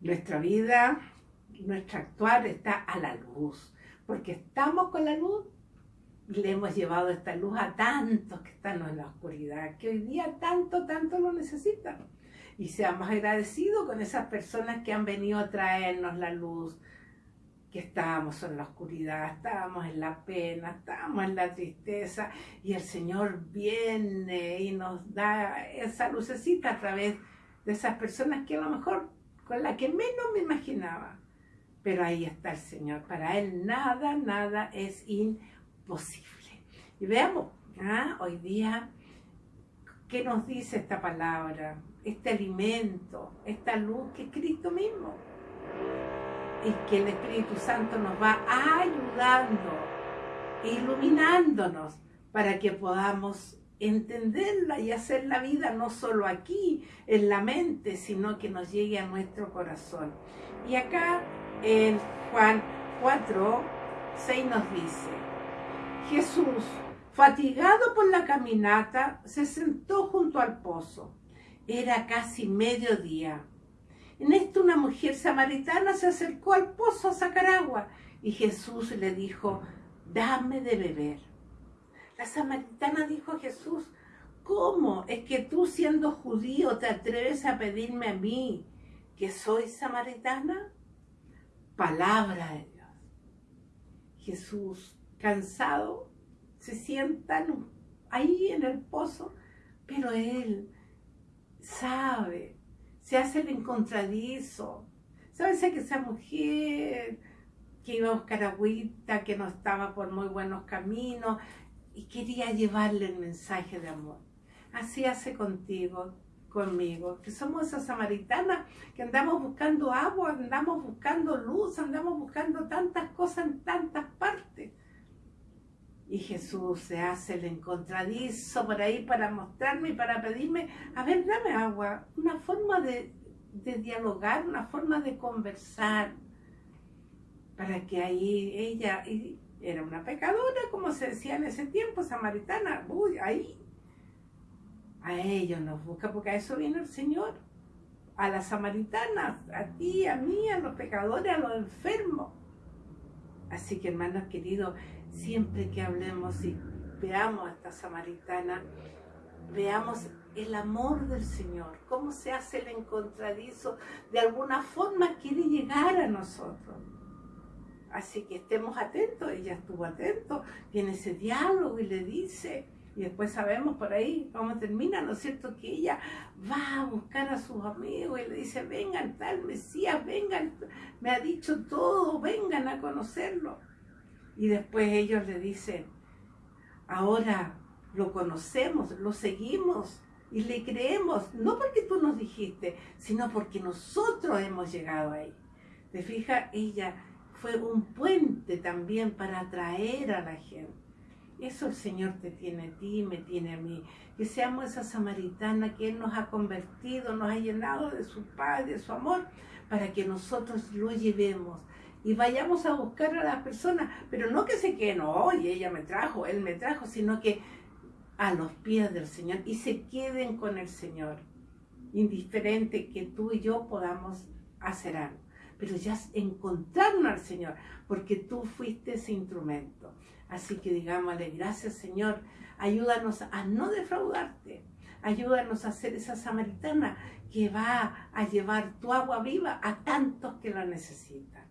nuestra vida, nuestro actuar está a la luz, porque estamos con la luz y le hemos llevado esta luz a tantos que están en la oscuridad, que hoy día tanto, tanto lo necesitan. Y seamos agradecidos con esas personas que han venido a traernos la luz, que estábamos en la oscuridad, estábamos en la pena, estábamos en la tristeza, y el Señor viene y nos da esa lucecita a través de esas personas que a lo mejor con la que menos me imaginaba. Pero ahí está el Señor. Para Él nada, nada es imposible. Y veamos, ¿ah? hoy día, ¿qué nos dice esta palabra? Este alimento, esta luz que es Cristo mismo. Y que el Espíritu Santo nos va ayudando, iluminándonos para que podamos entenderla y hacer la vida no solo aquí, en la mente, sino que nos llegue a nuestro corazón. Y acá en Juan 4, 6 nos dice, Jesús, fatigado por la caminata, se sentó junto al pozo. Era casi mediodía. En esto una mujer samaritana se acercó al pozo a sacar agua y Jesús le dijo, dame de beber. La samaritana dijo a Jesús, ¿cómo es que tú siendo judío te atreves a pedirme a mí que soy samaritana? Palabra de Dios. Jesús, cansado, se sienta ahí en el pozo, pero él sabe, se hace el encontradizo. ¿Sabes que esa mujer que iba a buscar agüita, que no estaba por muy buenos caminos, y quería llevarle el mensaje de amor. Así hace contigo, conmigo, que somos esas samaritanas que andamos buscando agua, andamos buscando luz, andamos buscando tantas cosas en tantas partes. Y Jesús se hace el encontradizo por ahí para mostrarme y para pedirme, a ver, dame agua, una forma de, de dialogar, una forma de conversar, para que ahí ella, era una pecadora, como se decía en ese tiempo, samaritana, uy, ahí. A ellos nos busca, porque a eso vino el Señor. A las samaritanas, a ti, a mí, a los pecadores, a los enfermos. Así que hermanos queridos, siempre que hablemos y veamos a esta samaritana, veamos el amor del Señor, cómo se hace el encontradizo, de alguna forma quiere llegar a nosotros. Así que estemos atentos, ella estuvo atento, tiene ese diálogo y le dice, y después sabemos por ahí cómo termina, ¿no es cierto? Que ella va a buscar a sus amigos y le dice, vengan tal Mesías, vengan, me ha dicho todo, vengan a conocerlo. Y después ellos le dicen, ahora lo conocemos, lo seguimos y le creemos, no porque tú nos dijiste, sino porque nosotros hemos llegado ahí. ¿Te fijas? Ella fue un puente también para atraer a la gente. Eso el Señor te tiene a ti, me tiene a mí. Que seamos esa samaritana que Él nos ha convertido, nos ha llenado de su paz, de su amor, para que nosotros lo llevemos y vayamos a buscar a las personas, pero no que se queden, oye, ella me trajo, él me trajo, sino que a los pies del Señor y se queden con el Señor, indiferente que tú y yo podamos hacer algo pero ya encontraron al Señor, porque tú fuiste ese instrumento. Así que digámosle, gracias Señor, ayúdanos a no defraudarte, ayúdanos a ser esa samaritana que va a llevar tu agua viva a tantos que la necesitan.